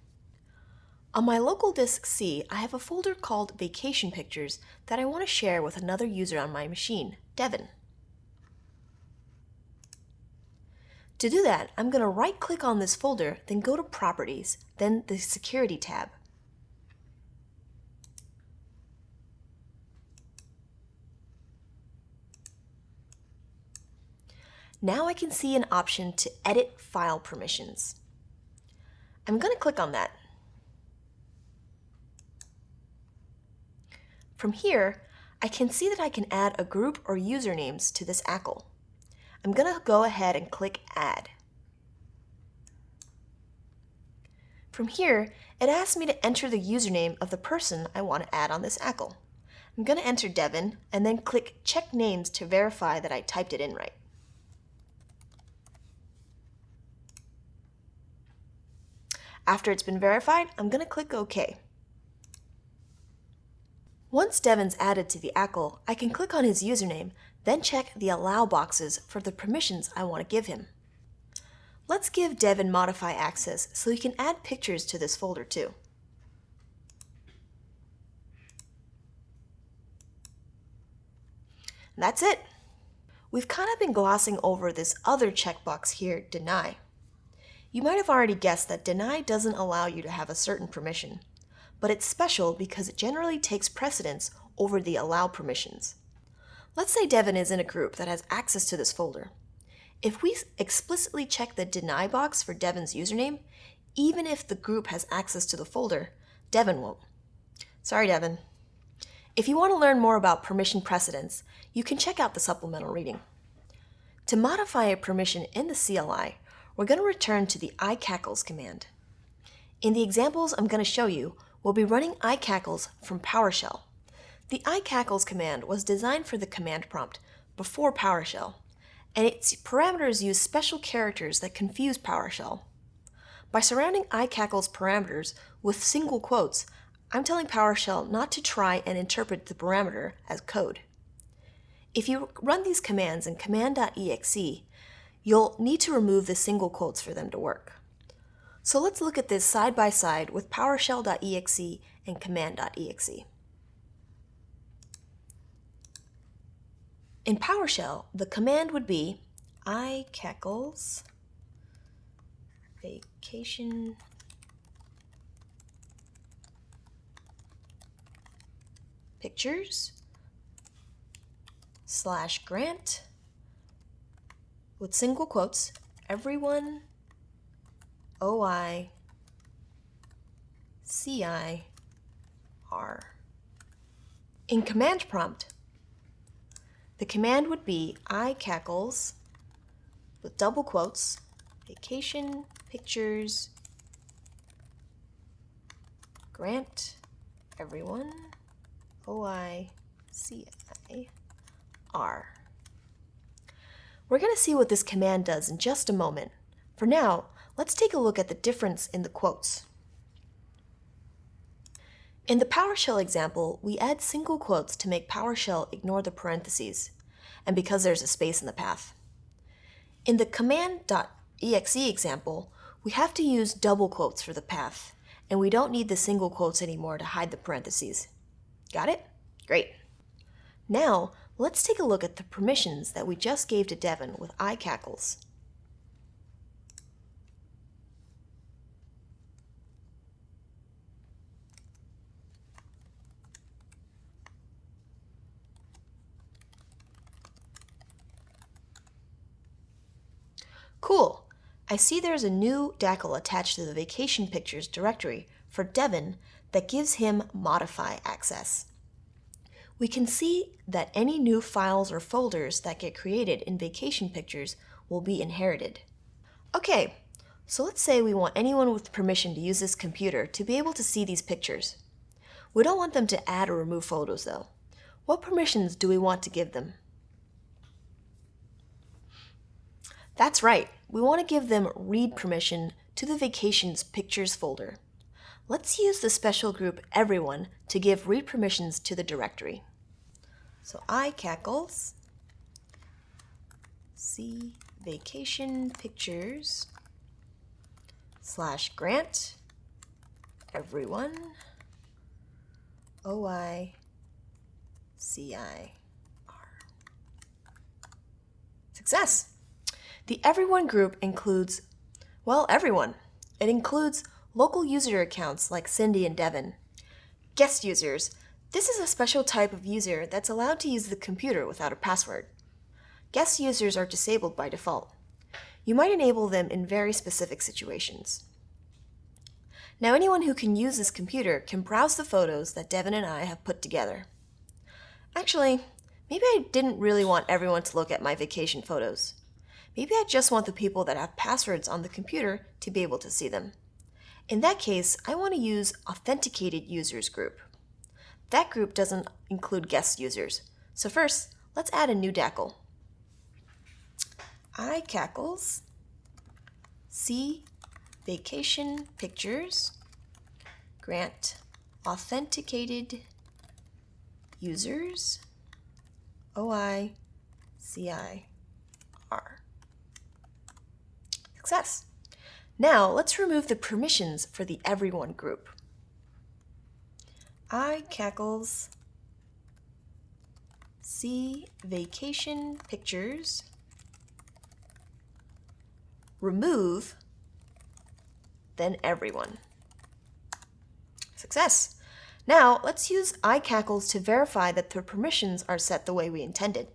On my local disk C, I have a folder called Vacation Pictures that I want to share with another user on my machine, Devin. To do that, I'm going to right-click on this folder, then go to Properties, then the Security tab. Now I can see an option to edit file permissions. I'm going to click on that. From here, I can see that I can add a group or usernames to this ACL. I'm going to go ahead and click Add. From here, it asks me to enter the username of the person I want to add on this ACL. I'm going to enter Devin and then click Check Names to verify that I typed it in right. After it's been verified, I'm going to click OK. Once Devin's added to the ACL, I can click on his username, then check the Allow boxes for the permissions I want to give him. Let's give Devin Modify access so he can add pictures to this folder too. That's it. We've kind of been glossing over this other checkbox here, Deny. You might have already guessed that deny doesn't allow you to have a certain permission, but it's special because it generally takes precedence over the allow permissions. Let's say Devin is in a group that has access to this folder. If we explicitly check the deny box for Devin's username, even if the group has access to the folder, Devin won't. Sorry, Devin. If you want to learn more about permission precedence, you can check out the supplemental reading. To modify a permission in the CLI, we're going to return to the iCACLs command. In the examples I'm going to show you, we'll be running iCACLs from PowerShell. The iCACLs command was designed for the command prompt before PowerShell, and its parameters use special characters that confuse PowerShell. By surrounding iCACLs parameters with single quotes, I'm telling PowerShell not to try and interpret the parameter as code. If you run these commands in command.exe, you'll need to remove the single quotes for them to work. So let's look at this side by side with PowerShell.exe and command.exe. In PowerShell, the command would be iCACLs vacation pictures slash grant with single quotes everyone OI CI R. In command prompt, the command would be iCACLs with double quotes vacation pictures grant everyone OI CI R. We're going to see what this command does in just a moment. For now, let's take a look at the difference in the quotes. In the PowerShell example, we add single quotes to make PowerShell ignore the parentheses, and because there's a space in the path. In the command.exe example, we have to use double quotes for the path, and we don't need the single quotes anymore to hide the parentheses. Got it? Great. Now, let's take a look at the permissions that we just gave to Devin with iCACLs. Cool. I see there's a new DACL attached to the Vacation Pictures directory for Devin that gives him modify access. We can see that any new files or folders that get created in Vacation Pictures will be inherited. Okay, so let's say we want anyone with permission to use this computer to be able to see these pictures. We don't want them to add or remove photos though. What permissions do we want to give them? That's right, we want to give them read permission to the Vacations Pictures folder. Let's use the special group Everyone to give read permissions to the directory. So iCACLs, see vacation pictures slash grant everyone OI CI Success! The Everyone group includes, well, everyone. It includes local user accounts like Cindy and Devin, guest users. This is a special type of user that's allowed to use the computer without a password. Guest users are disabled by default. You might enable them in very specific situations. Now anyone who can use this computer can browse the photos that Devin and I have put together. Actually, maybe I didn't really want everyone to look at my vacation photos. Maybe I just want the people that have passwords on the computer to be able to see them. In that case, I want to use Authenticated Users group. That group doesn't include guest users. So first, let's add a new DACL. iCACLs, see vacation pictures, grant authenticated users, OI, CI, R. Success! Now let's remove the permissions for the everyone group. iCACLs see vacation pictures remove then everyone. Success! Now, let's use iCACLs to verify that the permissions are set the way we intended.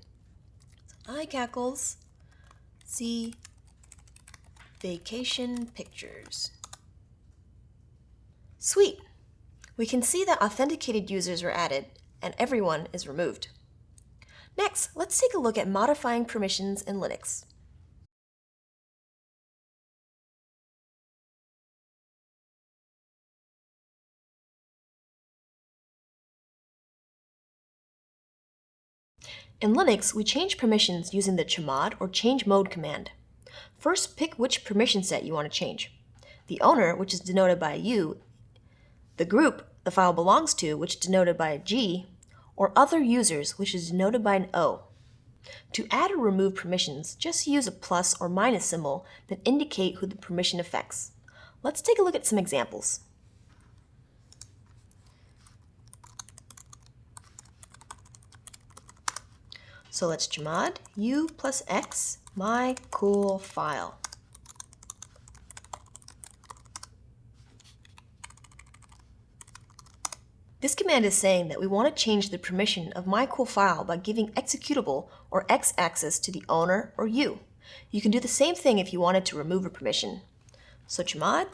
So iCACLs, see vacation pictures. Sweet! We can see that authenticated users were added and everyone is removed. Next, let's take a look at modifying permissions in Linux. In Linux, we change permissions using the chmod or change mode command. First, pick which permission set you want to change. The owner, which is denoted by a U, the group the file belongs to, which is denoted by a G, or other users, which is denoted by an O. To add or remove permissions, just use a plus or minus symbol that indicate who the permission affects. Let's take a look at some examples. So let's chmod u plus x my cool file. This command is saying that we want to change the permission of my cool file by giving executable or x access to the owner or you. You can do the same thing if you wanted to remove a permission. So chmod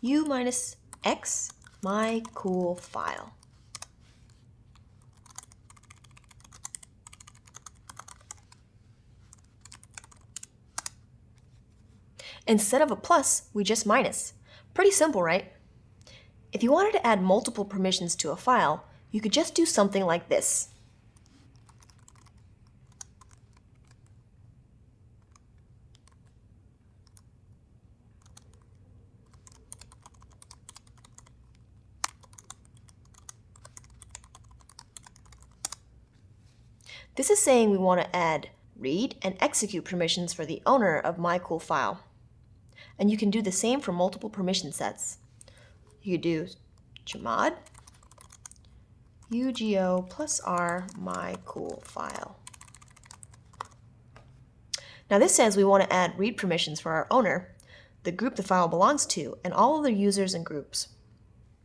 u minus x my cool file. Instead of a plus, we just minus. Pretty simple, right? If you wanted to add multiple permissions to a file, you could just do something like this. This is saying we want to add read and execute permissions for the owner of my cool file. And you can do the same for multiple permission sets. You do chmod ugo plus r my cool file. Now this says we want to add read permissions for our owner, the group the file belongs to, and all other users and groups.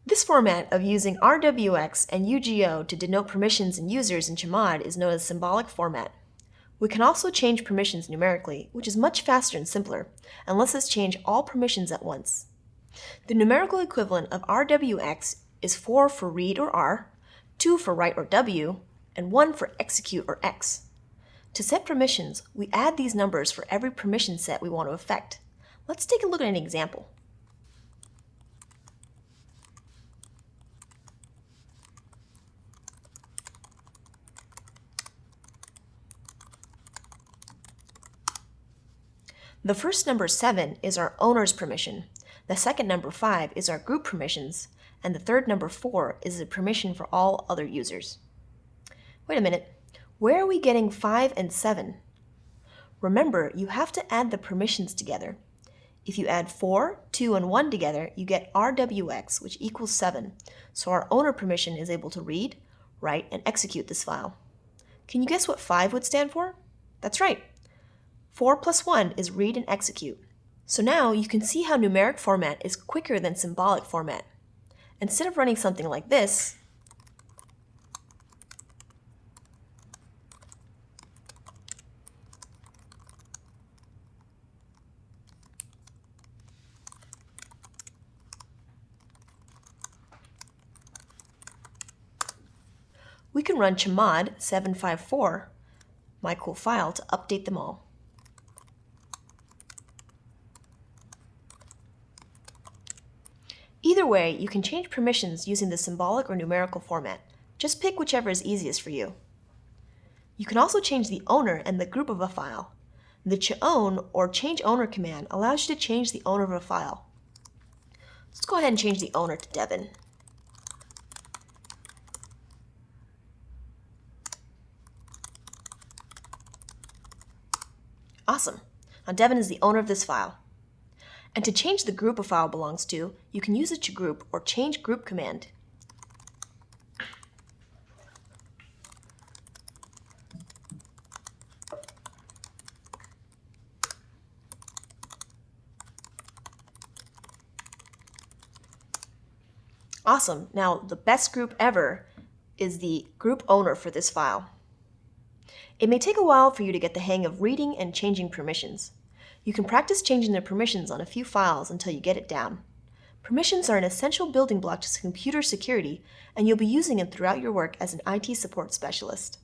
This format of using RWX and UGO to denote permissions and users in Chmod is known as symbolic format. We can also change permissions numerically, which is much faster and simpler, and lets us change all permissions at once. The numerical equivalent of RWX is 4 for read or R, 2 for write or W, and 1 for execute or X. To set permissions, we add these numbers for every permission set we want to affect. Let's take a look at an example. The first number 7 is our owner's permission, the second number 5 is our group permissions, and the third number 4 is the permission for all other users. Wait a minute, where are we getting 5 and 7? Remember, you have to add the permissions together. If you add 4, 2, and 1 together, you get RWX, which equals 7, so our owner permission is able to read, write, and execute this file. Can you guess what 5 would stand for? That's right, 4 plus 1 is read and execute. So now you can see how numeric format is quicker than symbolic format. Instead of running something like this, we can run chmod 754, my cool file, to update them all. Either way, you can change permissions using the symbolic or numerical format. Just pick whichever is easiest for you. You can also change the owner and the group of a file. The chown or change owner command allows you to change the owner of a file. Let's go ahead and change the owner to Devin. Awesome. Now Devin is the owner of this file. And to change the group a file belongs to, you can use a chgroup or change group command. Awesome. Now, the best group ever is the group owner for this file. It may take a while for you to get the hang of reading and changing permissions. You can practice changing the permissions on a few files until you get it down. Permissions are an essential building block to computer security, and you'll be using them throughout your work as an IT support specialist.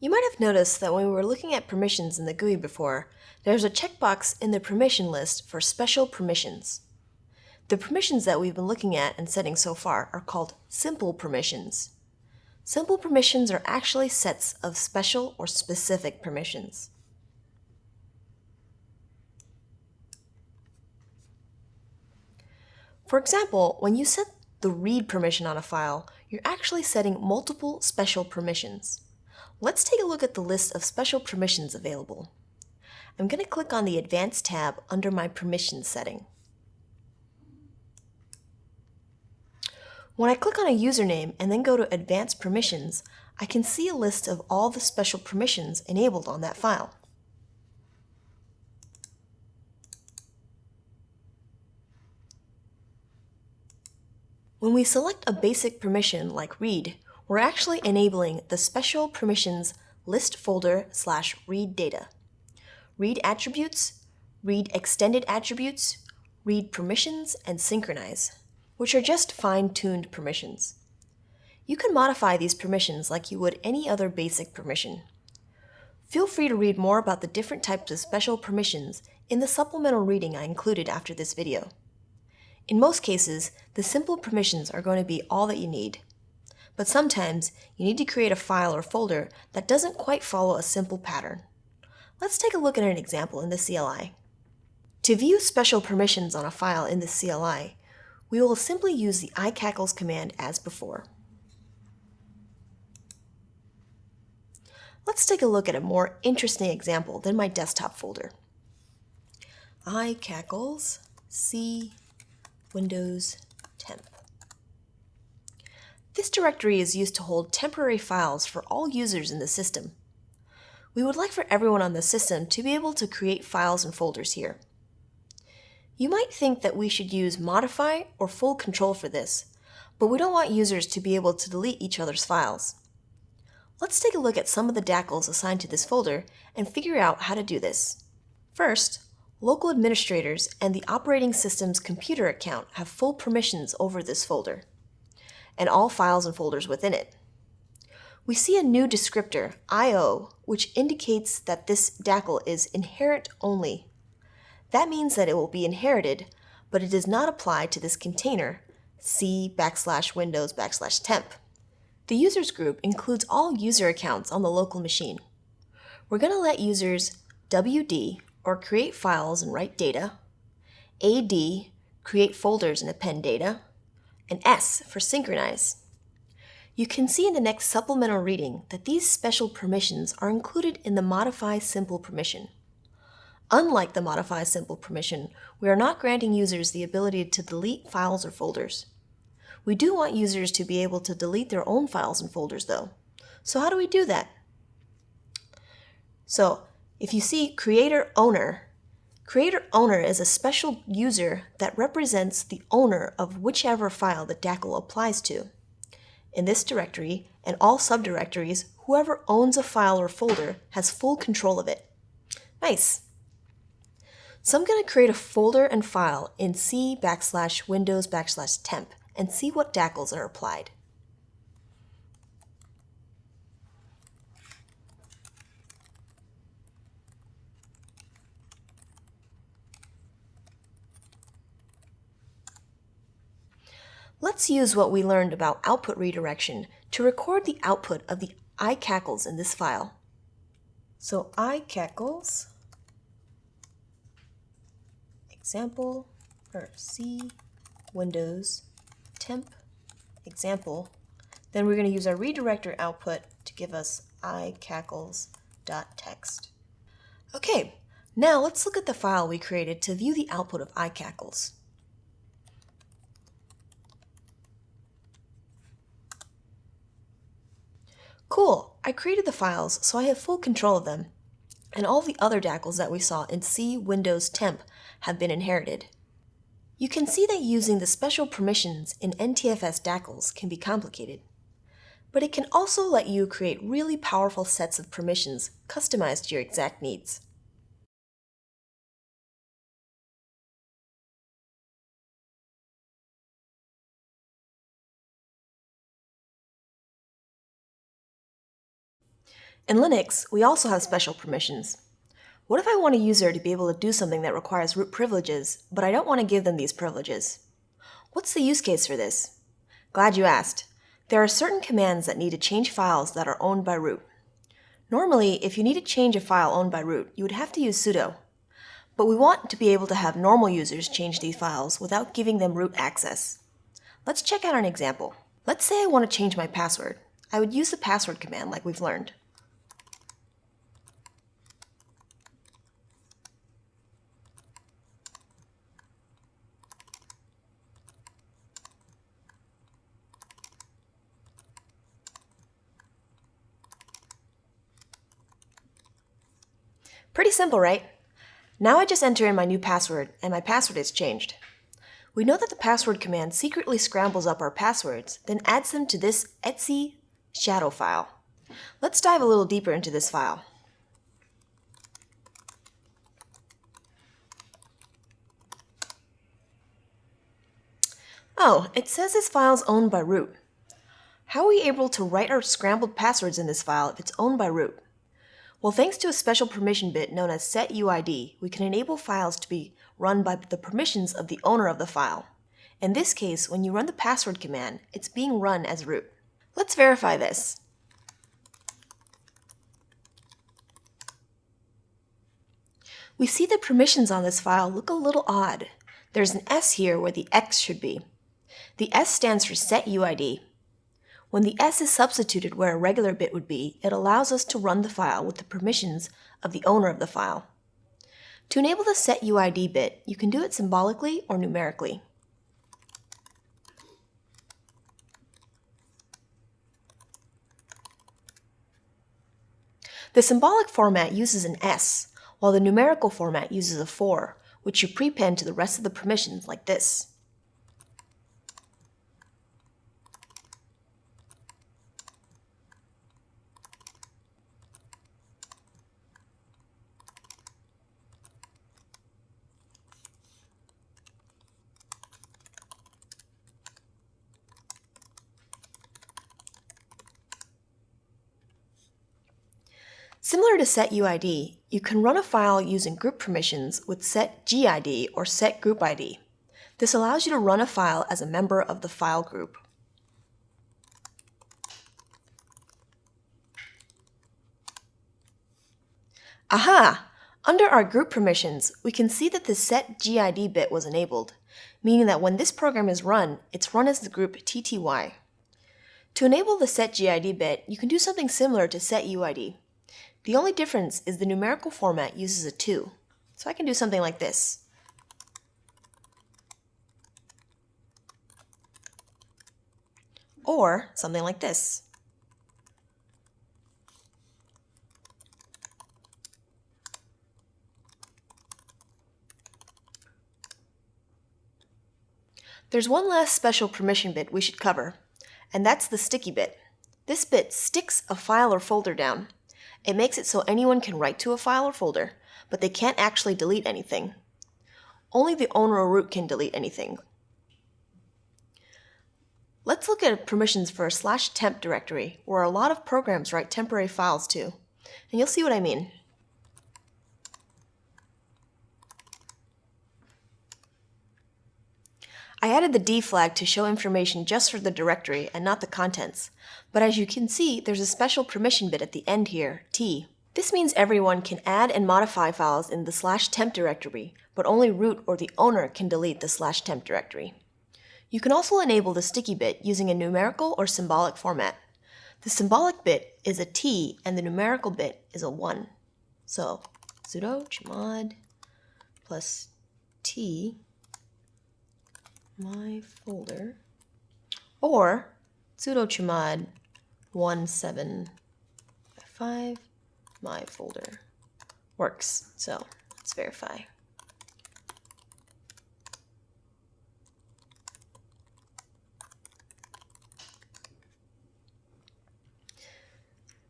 You might have noticed that when we were looking at permissions in the GUI before, there's a checkbox in the permission list for special permissions. The permissions that we've been looking at and setting so far are called simple permissions. Simple permissions are actually sets of special or specific permissions. For example, when you set the read permission on a file, you're actually setting multiple special permissions. Let's take a look at the list of special permissions available. I'm going to click on the Advanced tab under my permissions setting. When I click on a username and then go to Advanced Permissions, I can see a list of all the special permissions enabled on that file. When we select a basic permission like read, we're actually enabling the special permissions list folder slash read data. Read attributes, read extended attributes, read permissions, and synchronize, which are just fine-tuned permissions. You can modify these permissions like you would any other basic permission. Feel free to read more about the different types of special permissions in the supplemental reading I included after this video. In most cases, the simple permissions are going to be all that you need. But sometimes you need to create a file or folder that doesn't quite follow a simple pattern. Let's take a look at an example in the CLI. To view special permissions on a file in the CLI, we will simply use the icacls command as before. Let's take a look at a more interesting example than my desktop folder. icacls c windows temp. This directory is used to hold temporary files for all users in the system. We would like for everyone on the system to be able to create files and folders here. You might think that we should use modify or full control for this, but we don't want users to be able to delete each other's files. Let's take a look at some of the DACLs assigned to this folder and figure out how to do this. First, local administrators and the operating system's computer account have full permissions over this folder and all files and folders within it. We see a new descriptor, IO, which indicates that this DACL is inherit only. That means that it will be inherited, but it does not apply to this container, c backslash windows backslash temp. The users group includes all user accounts on the local machine. We're going to let users WD, or create files and write data, AD, create folders and append data, and S for synchronize. You can see in the next supplemental reading that these special permissions are included in the Modify Simple permission. Unlike the Modify Simple permission, we are not granting users the ability to delete files or folders. We do want users to be able to delete their own files and folders though. So how do we do that? So if you see Creator Owner Creator owner is a special user that represents the owner of whichever file the DACL applies to. In this directory and all subdirectories, whoever owns a file or folder has full control of it. Nice. So I'm going to create a folder and file in C backslash Windows backslash temp and see what DACLs are applied. Let's use what we learned about output redirection to record the output of the icacls in this file. So icacls example or C Windows temp example. Then we're going to use our redirector output to give us icacls.txt. Okay, now let's look at the file we created to view the output of icacls. Cool, I created the files so I have full control of them, and all the other DACLs that we saw in C Windows Temp have been inherited. You can see that using the special permissions in NTFS DACLs can be complicated, but it can also let you create really powerful sets of permissions customized to your exact needs. In Linux, we also have special permissions. What if I want a user to be able to do something that requires root privileges, but I don't want to give them these privileges? What's the use case for this? Glad you asked. There are certain commands that need to change files that are owned by root. Normally, if you need to change a file owned by root, you would have to use sudo. But we want to be able to have normal users change these files without giving them root access. Let's check out an example. Let's say I want to change my password. I would use the password command like we've learned. Pretty simple, right? Now I just enter in my new password, and my password is changed. We know that the password command secretly scrambles up our passwords, then adds them to this etc shadow file. Let's dive a little deeper into this file. Oh, it says this file is owned by root. How are we able to write our scrambled passwords in this file if it's owned by root? Well, thanks to a special permission bit known as setuid, we can enable files to be run by the permissions of the owner of the file. In this case, when you run the password command, it's being run as root. Let's verify this. We see the permissions on this file look a little odd. There's an S here where the X should be. The S stands for setuid, when the S is substituted where a regular bit would be, it allows us to run the file with the permissions of the owner of the file. To enable the setuid bit, you can do it symbolically or numerically. The symbolic format uses an S, while the numerical format uses a 4, which you prepend to the rest of the permissions like this. Similar to setuid, you can run a file using group permissions with setgid or setgroupid. This allows you to run a file as a member of the file group. Aha! Under our group permissions, we can see that the setgid bit was enabled, meaning that when this program is run, it's run as the group tty. To enable the setgid bit, you can do something similar to setuid. The only difference is the numerical format uses a 2. So I can do something like this. Or something like this. There's one last special permission bit we should cover, and that's the sticky bit. This bit sticks a file or folder down. It makes it so anyone can write to a file or folder, but they can't actually delete anything. Only the owner or root can delete anything. Let's look at permissions for a slash temp directory, where a lot of programs write temporary files to, and you'll see what I mean. I added the D flag to show information just for the directory and not the contents, but as you can see, there's a special permission bit at the end here, T. This means everyone can add and modify files in the slash temp directory, but only root or the owner can delete the slash temp directory. You can also enable the sticky bit using a numerical or symbolic format. The symbolic bit is a T and the numerical bit is a 1. So sudo chmod plus T my folder or sudo chmod 175 my folder works. So let's verify.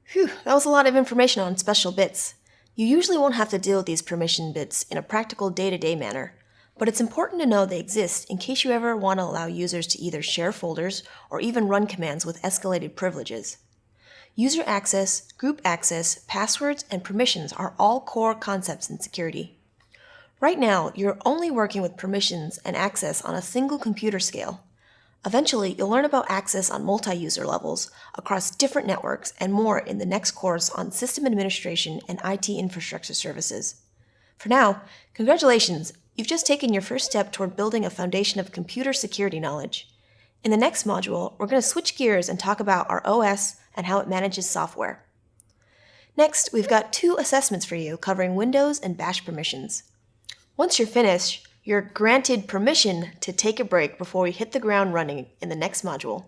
Phew, that was a lot of information on special bits. You usually won't have to deal with these permission bits in a practical day-to-day -day manner, but it's important to know they exist in case you ever want to allow users to either share folders or even run commands with escalated privileges. User access, group access, passwords, and permissions are all core concepts in security. Right now, you're only working with permissions and access on a single computer scale. Eventually, you'll learn about access on multi-user levels across different networks and more in the next course on System Administration and IT Infrastructure Services. For now, congratulations, you've just taken your first step toward building a foundation of computer security knowledge. In the next module, we're going to switch gears and talk about our OS and how it manages software. Next, we've got two assessments for you covering Windows and Bash permissions. Once you're finished, you're granted permission to take a break before we hit the ground running in the next module.